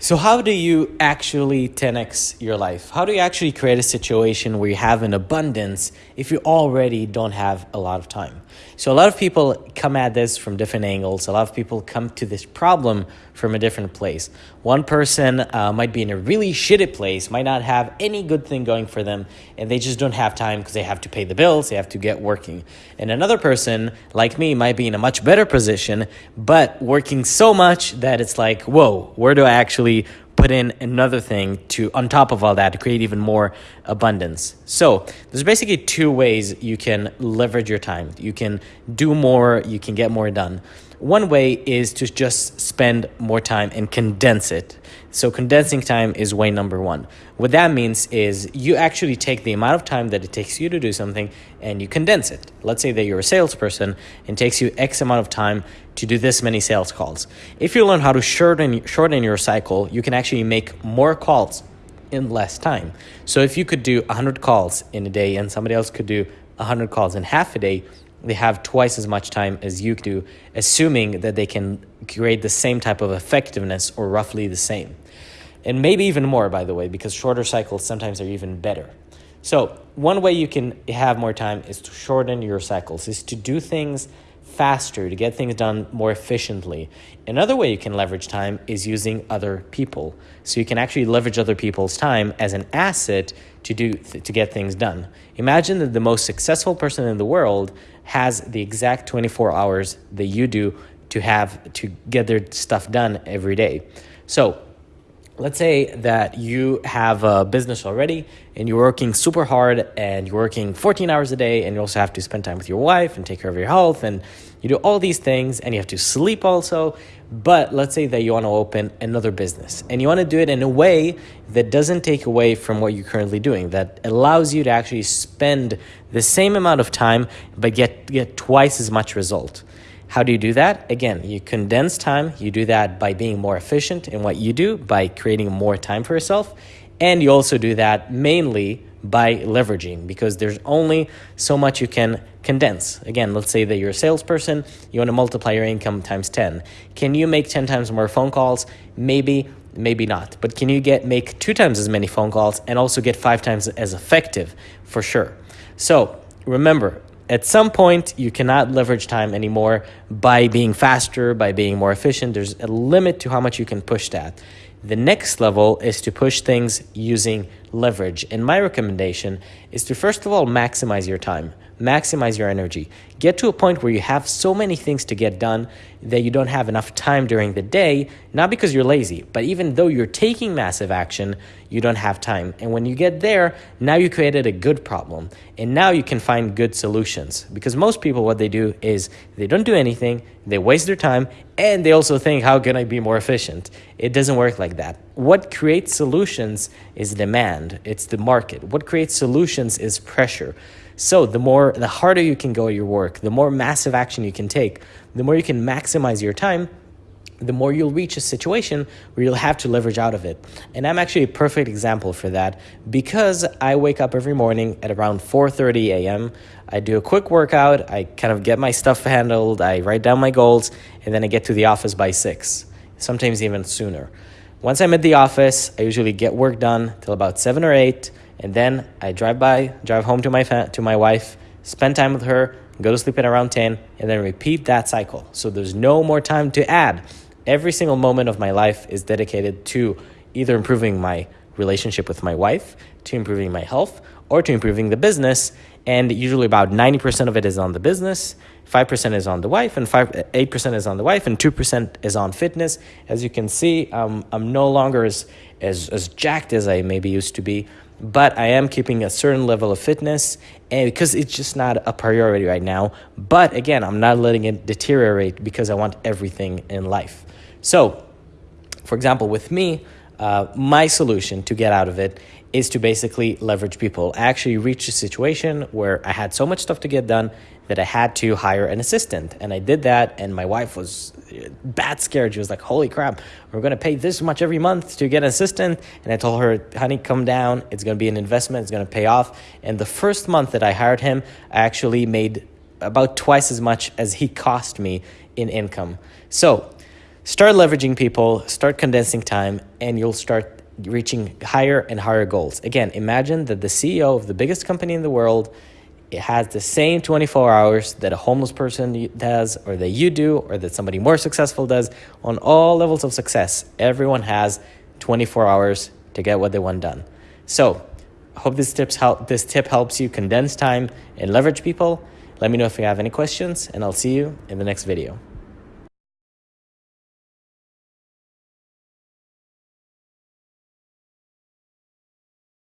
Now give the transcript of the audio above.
So, how do you actually 10x your life? How do you actually create a situation where you have an abundance if you already don't have a lot of time? So, a lot of people come at this from different angles. A lot of people come to this problem from a different place. One person uh, might be in a really shitty place, might not have any good thing going for them, and they just don't have time because they have to pay the bills, they have to get working. And another person, like me, might be in a much better position, but working so much that it's like, whoa, where do I actually put in another thing to on top of all that to create even more abundance. So there's basically two ways you can leverage your time. You can do more, you can get more done. One way is to just spend more time and condense it. So condensing time is way number one. What that means is you actually take the amount of time that it takes you to do something and you condense it. Let's say that you're a salesperson and it takes you X amount of time to do this many sales calls. If you learn how to shorten, shorten your cycle, you can actually make more calls in less time. So if you could do 100 calls in a day and somebody else could do 100 calls in half a day, they have twice as much time as you do, assuming that they can create the same type of effectiveness or roughly the same. And maybe even more, by the way, because shorter cycles sometimes are even better. So, one way you can have more time is to shorten your cycles, is to do things faster, to get things done more efficiently. Another way you can leverage time is using other people. So you can actually leverage other people's time as an asset to do to get things done. Imagine that the most successful person in the world has the exact 24 hours that you do to have to get their stuff done every day. So, let's say that you have a business already and you're working super hard and you're working 14 hours a day and you also have to spend time with your wife and take care of your health and you do all these things and you have to sleep also. But let's say that you want to open another business and you want to do it in a way that doesn't take away from what you're currently doing that allows you to actually spend the same amount of time but get get twice as much result how do you do that? Again, you condense time. You do that by being more efficient in what you do, by creating more time for yourself. And you also do that mainly by leveraging because there's only so much you can condense. Again, let's say that you're a salesperson, you want to multiply your income times 10. Can you make 10 times more phone calls? Maybe, maybe not. But can you get make two times as many phone calls and also get five times as effective? For sure. So remember, at some point you cannot leverage time anymore by being faster by being more efficient. There's a limit to how much you can push that. The next level is to push things using leverage and my recommendation is to first of all maximize your time maximize your energy. Get to a point where you have so many things to get done that you don't have enough time during the day, not because you're lazy, but even though you're taking massive action, you don't have time. And when you get there, now you created a good problem. And now you can find good solutions. Because most people, what they do is they don't do anything, they waste their time, and they also think, how can I be more efficient? It doesn't work like that. What creates solutions is demand, it's the market. What creates solutions is pressure. So the more, the harder you can go at your work, the more massive action you can take, the more you can maximize your time, the more you'll reach a situation where you'll have to leverage out of it. And I'm actually a perfect example for that because I wake up every morning at around 4:30 a.m. I do a quick workout, I kind of get my stuff handled, I write down my goals, and then I get to the office by 6, sometimes even sooner. Once I'm at the office, I usually get work done till about 7 or 8 and then I drive by, drive home to my to my wife, spend time with her, go to sleep at around 10, and then repeat that cycle. So there's no more time to add. Every single moment of my life is dedicated to either improving my relationship with my wife, to improving my health, or to improving the business. And usually about 90% of it is on the business, 5% is on the wife, and 5, 8% is on the wife, and 2% is on fitness. As you can see, um, I'm no longer as, as, as jacked as I maybe used to be, but I am keeping a certain level of fitness and because it's just not a priority right now. But again, I'm not letting it deteriorate because I want everything in life. So, for example, with me, uh, my solution to get out of it is to basically leverage people. I actually reached a situation where I had so much stuff to get done that I had to hire an assistant. And I did that, and my wife was uh, bad scared. She was like, Holy crap, we're gonna pay this much every month to get an assistant. And I told her, Honey, come down. It's gonna be an investment, it's gonna pay off. And the first month that I hired him, I actually made about twice as much as he cost me in income. So, Start leveraging people, start condensing time, and you'll start reaching higher and higher goals. Again, imagine that the CEO of the biggest company in the world it has the same 24 hours that a homeless person does or that you do or that somebody more successful does. On all levels of success everyone has 24 hours to get what they want done. So I hope this tips help this tip helps you condense time and leverage people. Let me know if you have any questions and i'll see you in the next video